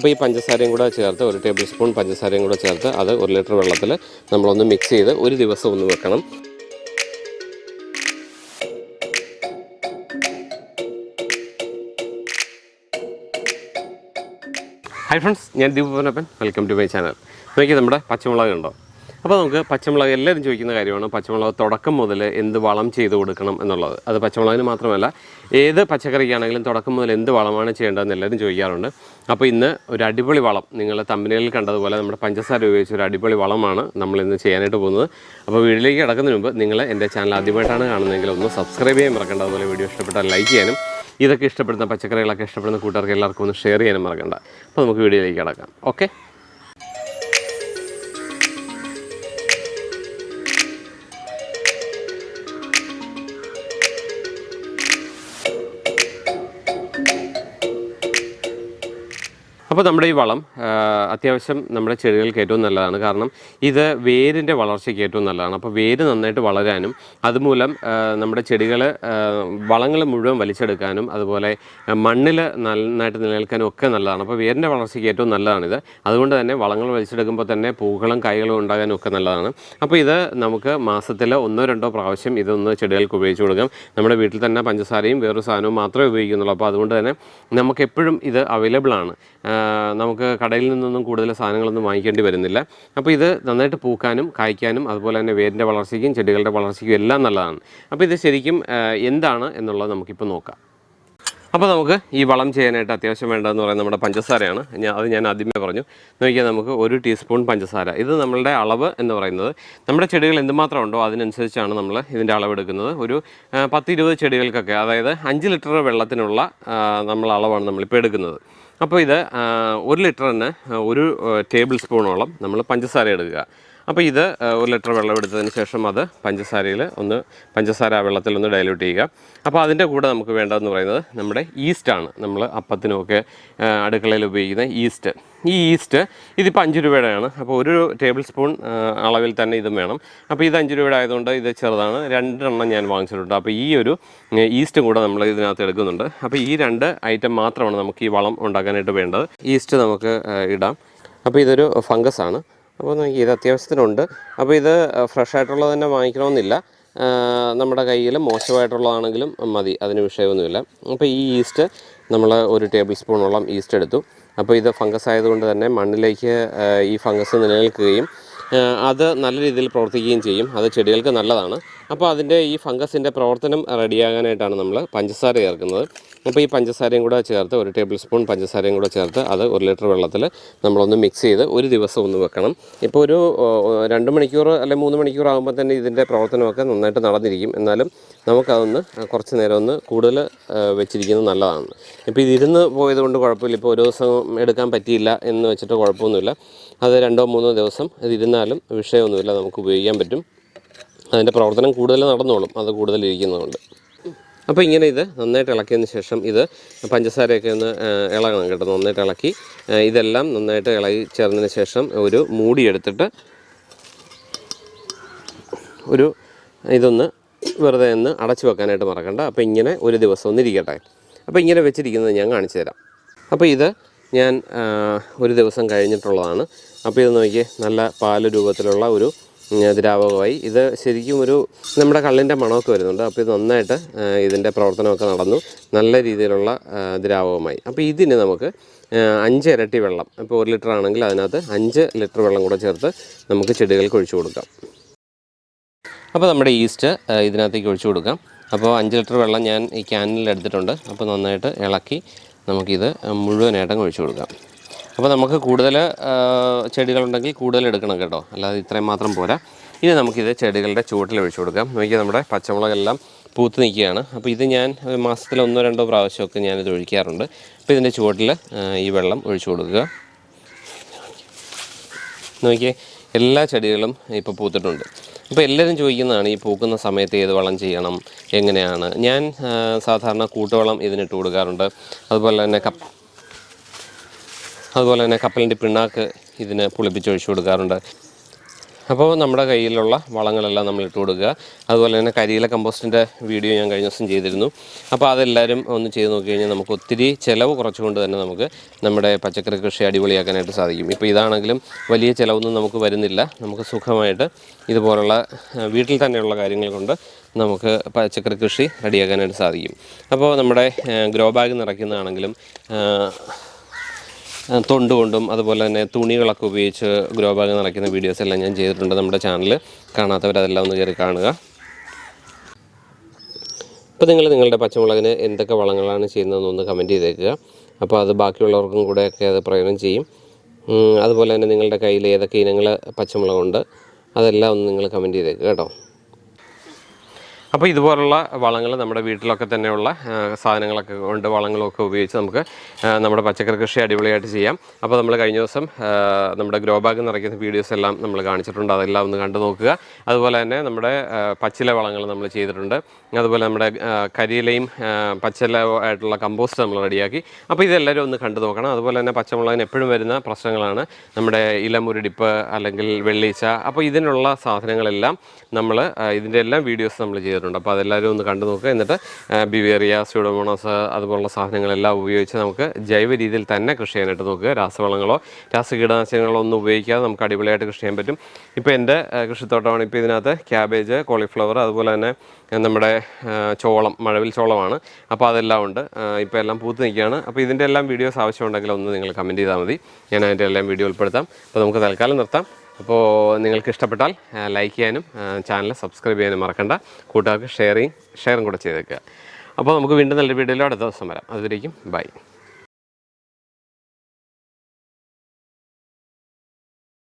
അപ്പോൾ ഈ പഞ്ചസാരയും കൂടെ ചേർത്ത് ഒരു ടേബിൾ സ്പൂൺ പഞ്ചസാരയും കൂടെ ചേർത്ത് അത് ഒരു ലിറ്റർ വെള്ളത്തിൽ നമ്മളൊന്ന് മിക്സ് ചെയ്ത് ഒരു ദിവസം ഒന്ന് വെക്കണം. ഹൈ ഫ്രണ്ട്സ് ഞാൻ Deep Panappan welcome to my channel നോക്കി നമ്മുടെ പച്ചമുളക് ഉണ്ടോ? അപ്പോൾ നമുക്ക് പച്ചമുളക് എല്ലാവരും ചോദിക്കുന്ന കാര്യമാണ് പച്ചമുളക് തുടക്കം മുതൽ എന്ത് വളം ചെയ്ത് കൊടുക്കണം എന്നുള്ളത്. അത് പച്ചമുളകിന് മാത്രമല്ല ഏത് പച്ചക്കറിക്കാണെങ്കിലും തുടക്കം മുതൽ എന്ത് വളമാണ് ചെയ്യേണ്ടതെന്ന് എല്ലാവരും ചോദിക്കാറുണ്ട്. അപ്പോൾ ഇന്ന് ഒരു അടിപൊളി വളം നിങ്ങൾ തമ്പനയിൽ കണ്ടതുപോലെ നമ്മുടെ പഞ്ചസാര ഉപയോഗിച്ച് ഒരു അടിപൊളി വളമാണ് നമ്മൾ ഇന്ന് ചെയ്യാനായിട്ട് പോകുന്നത്. അപ്പോൾ വീട്ടിലേക്ക് കിടക്കുന്നതിന് മുമ്പ് നിങ്ങൾ എന്റെ ചാനൽ ആദ്യമായിട്ടാണ് കാണുന്നതെങ്കിൽ ഒന്ന് സബ്സ്ക്രൈബ് ചെയ്യാൻ മറക്കേണ്ട. അതുപോലെ വീഡിയോ ഇഷ്ടപ്പെട്ടാൽ ലൈക്ക് ചെയ്യാനും ഇതൊക്കെ ഇഷ്ടപ്പെടുന്ന പച്ചക്കറികളൊക്കെ ഇഷ്ടപ്പെടുന്ന കൂട്ടുകാർക്ക് എല്ലാവർക്കും ഒന്ന് ഷെയർ ചെയ്യാനും മറക്കണ്ട. അപ്പോൾ നമുക്ക് വീഡിയോയിലേക്ക് കിടക്കാം. ഓക്കെ അപ്പോൾ നമ്മുടെ ഈ വളം അത്യാവശ്യം നമ്മുടെ ചെടികൾക്ക് ഏറ്റവും നല്ലതാണ്. കാരണം ഇത് വേരിന്റെ വളർച്ചയ്ക്ക് ഏറ്റവും നല്ലതാണ്. അപ്പോൾ വേര് നന്നായിട്ട് വളരാനും അതുമൂലം നമ്മുടെ ചെടികൾ വളങ്ങൾ മുഴുവൻ വലിച്ചെടുക്കാനും അതുപോലെ മണ്ണിൽ നന്നായിട്ട് നിലനിൽക്കാനും ഒക്കെ നല്ലതാണ്. അപ്പോൾ വേരിന്റെ വളർച്ചയ്ക്ക് ഏറ്റവും നല്ലതാണിത്. അതുകൊണ്ട് തന്നെ വളങ്ങൾ വലിച്ചെടുക്കുമ്പോൾ തന്നെ പൂക്കളും കായ്കളും ഉണ്ടാകാനും ഒക്കെ നല്ലതാണ്. അപ്പോൾ ഇത് നമുക്ക് മാസത്തിൽ ഒന്നോ രണ്ടോ പ്രാവശ്യം ഇതൊന്ന് ചെടികൾക്ക് ഉപയോഗിച്ച് കൊടുക്കാം. നമ്മുടെ വീട്ടിൽ തന്നെ പഞ്ചസാരയും വേറൊരു സാധനവും മാത്രമേ ഉപയോഗിക്കുന്നുള്ളൂ. അപ്പോൾ അതുകൊണ്ട് തന്നെ നമുക്ക് എപ്പോഴും ഇത് അവൈലബിൾ ആണ്. നമുക്ക് കടയിൽ നിന്നൊന്നും കൂടുതൽ സാധനങ്ങളൊന്നും വാങ്ങിക്കേണ്ടി വരുന്നില്ല. അപ്പോൾ ഇത് നന്നായിട്ട് പൂക്കാനും കായ്ക്കാനും അതുപോലെ തന്നെ വേരിന്റെ വളർച്ചയ്ക്കും ചെടികളുടെ വളർച്ചയ്ക്കും എല്ലാം നല്ലതാണ്. അപ്പോൾ ഇത് ശരിക്കും എന്താണ് എന്നുള്ളത് നമുക്കിപ്പോൾ നോക്കാം. അപ്പോൾ നമുക്ക് ഈ വളം ചെയ്യാനായിട്ട് അത്യാവശ്യം വേണ്ടതെന്ന് പറയുന്നത് നമ്മുടെ പഞ്ചസാരയാണ്. ഞാൻ അത് ഞാൻ ആദ്യമേ പറഞ്ഞു. നോക്കിയാൽ നമുക്ക് ഒരു ടീസ്പൂൺ പഞ്ചസാര. ഇത് നമ്മളുടെ അളവ് എന്ന് പറയുന്നത് നമ്മുടെ ചെടികൾ എന്തുമാത്രം ഉണ്ടോ അതിനനുസരിച്ചാണ് നമ്മൾ ഇതിന്റെ അളവ് എടുക്കുന്നത്. ഒരു പത്ത് ഇരുപത് ചെടികൾക്കൊക്കെ അതായത് അഞ്ച് ലിറ്റർ വെള്ളത്തിനുള്ള നമ്മൾ അളവാണ് നമ്മളിപ്പോൾ എടുക്കുന്നത്. അപ്പോൾ ഇത് ഒരു ലിറ്ററിന് ഒരു ടേബിൾ സ്പൂണോളം നമ്മൾ പഞ്ചസാര എടുക്കുക. അപ്പോൾ ഇത് ഒരു ലിറ്റർ വെള്ളം എടുത്തതിന് ശേഷം അത് പഞ്ചസാരയിൽ ഒന്ന് പഞ്ചസാര വെള്ളത്തിൽ ഒന്ന് ഡയലൂട്ട് ചെയ്യുക. അപ്പോൾ അതിന്റെ കൂടെ നമുക്ക് വേണ്ടതെന്ന് പറയുന്നത് നമ്മുടെ ഈസ്റ്റാണ് നമ്മൾ അപ്പത്തിനുമൊക്കെ അടുക്കളയിൽ ഉപയോഗിക്കുന്ന ഈസ്റ്റ് ഈ ഈസ്റ്റ് ഇതിപ്പോൾ അഞ്ച് രൂപയുടെയാണ്. അപ്പോൾ ഒരു ടേബിൾ സ്പൂൺ അളവിൽ തന്നെ ഇതും വേണം. അപ്പോൾ ഇത് അഞ്ച് രൂപയുടെ ആയതുകൊണ്ട് ഇത് ചെറുതാണ്. രണ്ടെണ്ണം ഞാൻ വാങ്ങിച്ചിട്ടുണ്ട്. അപ്പോൾ ഈ ഒരു ഈസ്റ്റും കൂടെ നമ്മൾ ഇതിനകത്ത് എടുക്കുന്നുണ്ട്. അപ്പോൾ ഈ രണ്ട് ഐറ്റം മാത്രമാണ് നമുക്ക് ഈ വളം ഉണ്ടാക്കാനായിട്ട് വേണ്ടത്. ഈസ്റ്റ് നമുക്ക് ഇടാം. അപ്പോൾ ഇതൊരു ഫംഗസ് ആണ്. അപ്പോൾ നമുക്ക് ഇത് അത്യാവശ്യത്തിനുണ്ട്. അപ്പോൾ ഇത് ഫ്രഷ് ആയിട്ടുള്ളത് തന്നെ വാങ്ങിക്കണമെന്നില്ല. നമ്മുടെ കയ്യിൽ മോശമായിട്ടുള്ളതാണെങ്കിലും മതി. അതിന് വിഷയമൊന്നുമില്ല. അപ്പോൾ ഈ ഈസ്റ്റ് നമ്മൾ ഒരു ടേബിൾ സ്പൂണോളം ഈസ്റ്റ് എടുത്തു. അപ്പോൾ ഇത് ഫംഗസ് ആയതുകൊണ്ട് തന്നെ മണ്ണിലേക്ക് ഈ ഫംഗസ് നിലനിൽക്കുകയും അത് നല്ല രീതിയിൽ പ്രവർത്തിക്കുകയും ചെയ്യും. അത് ചെടികൾക്ക് നല്ലതാണ്. അപ്പോൾ അതിന്റെ ഈ ഫംഗസിന്റെ പ്രവർത്തനം റെഡിയാകാനായിട്ടാണ് നമ്മൾ പഞ്ചസാര ചേർക്കുന്നത്. അപ്പോൾ ഈ പഞ്ചസാരയും കൂടെ ചേർത്ത് ഒരു ടേബിൾ സ്പൂൺ പഞ്ചസാരയും കൂടെ ചേർത്ത് അത് ഒരു ലിറ്റർ വെള്ളത്തിൽ നമ്മളൊന്ന് മിക്സ് ചെയ്ത് ഒരു ദിവസം ഒന്ന് വെക്കണം. ഇപ്പോൾ ഒരു രണ്ട് മണിക്കൂർ അല്ലെങ്കിൽ മൂന്ന് മണിക്കൂർ ആകുമ്പോൾ തന്നെ ഇതിന്റെ പ്രവർത്തനമൊക്കെ നന്നായിട്ട് നടന്നിരിക്കും. എന്നാലും നമുക്കതൊന്ന് കുറച്ച് നേരം ഒന്ന് കൂടുതൽ വെച്ചിരിക്കുന്നത് നല്ലതാണ്. ഇപ്പോൾ ഇത് ഇരുന്ന് പോയത് കൊണ്ട് കുഴപ്പമില്ല. ഇപ്പോൾ ഒരു ദിവസം എടുക്കാൻ പറ്റിയില്ല എന്ന് വെച്ചിട്ട് കുഴപ്പമൊന്നുമില്ല. അത് രണ്ടോ മൂന്നോ ദിവസം ഇതിരുന്നാലും വിഷയമൊന്നുമില്ല. നമുക്ക് ഉപയോഗിക്കാൻ പറ്റും. അതിന്റെ പ്രവർത്തനം കൂടുതൽ നടന്നോളും അത് കൂടുതൽ ഇരിക്കുന്നതുകൊണ്ട്. അപ്പോൾ ഇങ്ങനെ ഇത് നന്നായിട്ട് ഇളക്കിയതിന് ശേഷം ഇത് പഞ്ചസാരയൊക്കെ ഒന്ന് ഇളകണം കേട്ടോ നന്നായിട്ട് ഇളക്കി. ഇതെല്ലാം നന്നായിട്ട് ഇളകി ചേർന്നതിന് ശേഷം ഒരു മൂടിയെടുത്തിട്ട് ഒരു ഇതൊന്ന് വെറുതെ ഒന്ന് അടച്ചു വെക്കാനായിട്ട് മറക്കണ്ട. അപ്പോൾ ഇങ്ങനെ ഒരു ദിവസം ഒന്ന് ഇരിക്കട്ടെ. അപ്പോൾ ഇങ്ങനെ വെച്ചിരിക്കുന്നത് ഞാൻ കാണിച്ചു തരാം. അപ്പോൾ ഇത് ഞാൻ ഒരു ദിവസം കഴിഞ്ഞിട്ടുള്ളതാണ്. അപ്പോൾ ഇത് നോക്കിയേ നല്ല പാൽ രൂപത്തിലുള്ള ഒരു ദ്രാവകമായി. ഇത് ശരിക്കും ഒരു നമ്മുടെ കള്ളിന്റെ മണമൊക്കെ വരുന്നുണ്ട്. അപ്പോൾ ഇത് നന്നായിട്ട് ഇതിന്റെ പ്രവർത്തനമൊക്കെ നടന്നു. നല്ല രീതിയിലുള്ള ദ്രാവകമായി. അപ്പോൾ ഇതിന് നമുക്ക് അഞ്ച് ഇരട്ടി വെള്ളം ഇപ്പോൾ ഒരു ലിറ്റർ ആണെങ്കിൽ അതിനകത്ത് അഞ്ച് ലിറ്റർ വെള്ളം കൂടെ ചേർത്ത് നമുക്ക് ചെടികൾക്ക് ഒഴിച്ചു കൊടുക്കാം. അപ്പോൾ നമ്മുടെ ഈസ്റ്റ് ഇതിനകത്തേക്ക് ഒഴിച്ചു കൊടുക്കാം. അപ്പോൾ അഞ്ച് ലിറ്റർ വെള്ളം ഞാൻ ഈ ക്യാനിൽ എടുത്തിട്ടുണ്ട്. അപ്പോൾ നന്നായിട്ട് ഇളക്കി നമുക്കിത് മുഴുവനായിട്ടും ഒഴിച്ചു കൊടുക്കാം. അപ്പോൾ നമുക്ക് കൂടുതൽ ചെടികളുണ്ടെങ്കിൽ കൂടുതൽ എടുക്കണം കേട്ടോ. അല്ലാതെ ഇത്രയും മാത്രം പോരാ. ഇനി നമുക്കിത് ചെടികളുടെ ചുവട്ടിൽ ഒഴിച്ചു കൊടുക്കാം. നോക്കിയാൽ നമ്മുടെ പച്ചമുളകെല്ലാം പൂത്ത് നിൽക്കുകയാണ്. അപ്പോൾ ഇത് ഞാൻ മാസത്തിൽ ഒന്നോ രണ്ടോ പ്രാവശ്യമൊക്കെ ഞാനിത് ഒഴിക്കാറുണ്ട്. അപ്പോൾ ഇതിന്റെ ചുവട്ടിൽ ഈ വെള്ളം ഒഴിച്ചു കൊടുക്കുക. നോക്കിയേ എല്ലാ ചെടികളും ഇപ്പോൾ പൂത്തിട്ടുണ്ട്. അപ്പോൾ എല്ലാവരും ചോദിക്കുന്നതാണ് ഈ പൂക്കുന്ന സമയത്ത് ഏത് വളം ചെയ്യണം എങ്ങനെയാണ്? ഞാൻ സാധാരണ കൂട്ടുവളം ഇതിനിട്ട് കൊടുക്കാറുണ്ട്. അതുപോലെ തന്നെ കപ്പ് അതുപോലെ തന്നെ കപ്പലിന്റെ പിണ്ണാക്ക് ഇതിന് പുളിപ്പിച്ചൊഴിച്ചു കൊടുക്കാറുണ്ട്. അപ്പോൾ നമ്മുടെ കയ്യിലുള്ള വളങ്ങളെല്ലാം നമ്മൾ ഇട്ട് കൊടുക്കുക. അതുപോലെ തന്നെ കരിയില കമ്പോസ്റ്റിന്റെ വീഡിയോ ഞാൻ കഴിഞ്ഞ ദിവസം ചെയ്തിരുന്നു. അപ്പോൾ അതെല്ലാവരും ഒന്ന് ചെയ്ത് നോക്കി കഴിഞ്ഞാൽ നമുക്ക് ഒത്തിരി ചിലവ് കുറച്ചുകൊണ്ട് തന്നെ നമുക്ക് നമ്മുടെ പച്ചക്കറി കൃഷി അടിപൊളിയാക്കാനായിട്ട് സാധിക്കും. ഇപ്പോൾ ഇതാണെങ്കിലും വലിയ ചിലവൊന്നും നമുക്ക് വരുന്നില്ല. നമുക്ക് സുഖമായിട്ട് ഇതുപോലുള്ള വീട്ടിൽ തന്നെയുള്ള കാര്യങ്ങൾ കൊണ്ട് നമുക്ക് പച്ചക്കറി കൃഷി റെഡിയാക്കാനായിട്ട് സാധിക്കും. അപ്പോൾ നമ്മുടെ ഗ്രോ ബാഗ് നിറയ്ക്കുന്നതാണെങ്കിലും തൊണ്ട് കൊണ്ടും അതുപോലെ തന്നെ തുണികളൊക്കെ ഉപയോഗിച്ച് ഗ്രോ ബാഗ് നിറയ്ക്കുന്ന വീഡിയോസ് എല്ലാം ഞാൻ ചെയ്തിട്ടുണ്ട് നമ്മുടെ ചാനൽ കാണാത്തവർ അതെല്ലാം ഒന്ന് കയറി കാണുക. ഇപ്പോൾ നിങ്ങൾ നിങ്ങളുടെ പച്ചമുളകിന് എന്തൊക്കെ വളങ്ങളാണ് ചെയ്യുന്നതെന്ന് ഒന്ന് കമന്റ് ചെയ്തേക്കുക. അപ്പോൾ അത് ബാക്കിയുള്ളവർക്കും കൂടെയൊക്കെ അത് പ്രയോജനം ചെയ്യും. അതുപോലെ തന്നെ നിങ്ങളുടെ കയ്യിൽ ഏതൊക്കെ ഇനങ്ങൾ പച്ചമുളകുണ്ട് അതെല്ലാം ഒന്ന് നിങ്ങൾ കമന്റ് ചെയ്തേക്കുക കേട്ടോ. അപ്പോൾ ഇതുപോലുള്ള വളങ്ങൾ നമ്മുടെ വീട്ടിലൊക്കെ തന്നെയുള്ള സാധനങ്ങളൊക്കെ കൊണ്ട് വളങ്ങളൊക്കെ ഉപയോഗിച്ച് നമുക്ക് നമ്മുടെ പച്ചക്കറി കൃഷി അടിപൊളിയായിട്ട് ചെയ്യാം. അപ്പോൾ നമ്മൾ കഴിഞ്ഞ ദിവസം നമ്മുടെ ഗ്രോ ബാഗ് നിറയ്ക്കുന്ന വീഡിയോസ് എല്ലാം നമ്മൾ കാണിച്ചിട്ടുണ്ട്. അതെല്ലാം ഒന്ന് കണ്ടു നോക്കുക. അതുപോലെ തന്നെ നമ്മുടെ പച്ചില വളങ്ങൾ നമ്മൾ ചെയ്തിട്ടുണ്ട്. അതുപോലെ നമ്മുടെ കരിയിലയും പച്ചില ആയിട്ടുള്ള കമ്പോസ്റ്റ് നമ്മൾ റെഡിയാക്കി. അപ്പോൾ ഇതെല്ലാവരും ഒന്ന് കണ്ടു നോക്കണം. അതുപോലെ തന്നെ പച്ചമുളകിന് എപ്പോഴും വരുന്ന പ്രശ്നങ്ങളാണ് നമ്മുടെ ഇലമുരടിപ്പ് അല്ലെങ്കിൽ വെള്ളീച്ച. അപ്പോൾ ഇതിനുള്ള സാധനങ്ങളെല്ലാം നമ്മൾ ഇതിന്റെ എല്ലാം വീഡിയോസ് നമ്മൾ ചെയ്തിട്ടുണ്ട്. അപ്പോൾ അതെല്ലാവരും ഒന്ന് കണ്ടു നോക്കുക. എന്നിട്ട് ബിവേറിയ സ്യൂഡോമോണോസ് അതുപോലുള്ള സാധനങ്ങളെല്ലാം ഉപയോഗിച്ച് നമുക്ക് ജൈവ രീതിയിൽ തന്നെ കൃഷി ചെയ്യാനായിട്ട് നോക്കുക. രാസവളങ്ങളോ രാസകീടനാശിനികളോ ഒന്നും ഉപയോഗിക്കാതെ നമുക്ക് അടിപൊളിയായിട്ട് കൃഷി ചെയ്യാൻ പറ്റും. ഇപ്പോൾ എന്റെ കൃഷിത്തോട്ടമാണ് ഇപ്പോൾ ഇതിനകത്ത് ക്യാബേജ് കോളിഫ്ലവർ അതുപോലെ തന്നെ നമ്മുടെ ചോളം മഴവിൽ ചോളമാണ്. അപ്പോൾ അതെല്ലാം ഉണ്ട്. ഇപ്പോൾ എല്ലാം പൂത്ത് നിൽക്കുകയാണ്. അപ്പോൾ ഇതിന്റെ എല്ലാം വീഡിയോസ് ആവശ്യമുണ്ടെങ്കിൽ ഒന്ന് നിങ്ങൾ കമന്റ് ചെയ്താൽ മതി. ഞാൻ അതിന്റെ എല്ലാം വീഡിയോ ഉൾപ്പെടുത്താം. അപ്പോൾ നമുക്ക് തൽക്കാലം നിർത്താം. അപ്പോൾ നിങ്ങൾക്ക് ഇഷ്ടപ്പെട്ടാൽ ലൈക്ക് ചെയ്യാനും ചാനൽ സബ്സ്ക്രൈബ് ചെയ്യാനും മറക്കണ്ട. കൂട്ടുകാർക്ക് ഷെയറിങ് ഷെയറും കൂടെ ചെയ്തേക്കുക. അപ്പോൾ നമുക്ക് വീണ്ടും നല്ലൊരു വീഡിയോയിലോ അടുത്ത ദിവസം വരാം. അതുവരേക്കും ബൈ